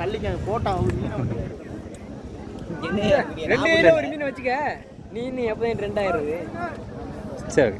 தள்ளிக்க போட்டான் ரெண்டு ஒரு மீன் வச்சுக்க. நீ இன்னும் எப்போ ரெண்டாயிரம் சரி.